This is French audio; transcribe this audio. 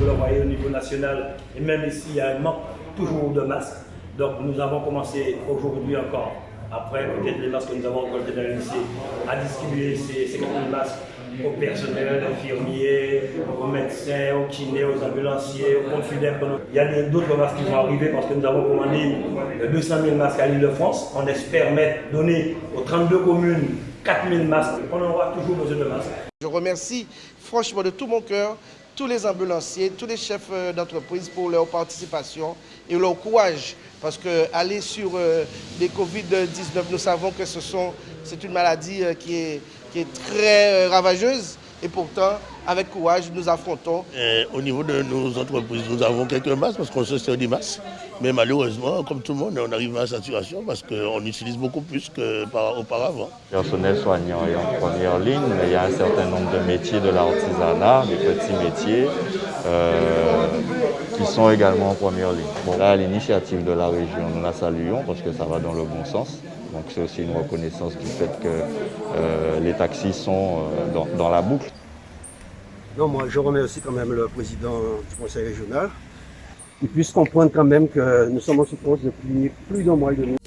vous le voyez au niveau national, et même ici, il y a un manque toujours de masques. Donc nous avons commencé aujourd'hui encore, après peut-être les masques que nous avons récoltés dans le lycée, à distribuer ces 50 000 masques au personnel, aux infirmiers, aux médecins, aux kinés, aux ambulanciers, aux confidents. Il y a d'autres masques qui vont arriver parce que nous avons commandé 200 000 masques à l'île de France. On espère mettre, donner aux 32 communes 4 000 masques. On aura toujours besoin de masques. Je remercie franchement de tout mon cœur tous les ambulanciers, tous les chefs euh, d'entreprise pour leur participation et leur courage. Parce que aller sur euh, les Covid-19, nous savons que c'est une maladie euh, qui est très ravageuse. Et pourtant, avec courage, nous affrontons. au niveau de nos entreprises, nous avons quelques masques parce qu'on se sert des masques. Mais malheureusement, comme tout le monde, on arrive à la saturation parce qu'on utilise beaucoup plus qu'auparavant. personnel soignant est en première ligne, mais il y a un certain nombre de métiers de l'artisanat, des petits métiers, euh, qui sont également en première ligne. Bon, là, l'initiative de la région, nous la saluons parce que ça va dans le bon sens. Donc c'est aussi une reconnaissance du fait que euh, les taxis sont euh, dans, la boucle. Non, moi je remercie quand même le président du conseil régional. Il puisse comprendre quand même que nous sommes en souffrance depuis plus d'un mois et demi.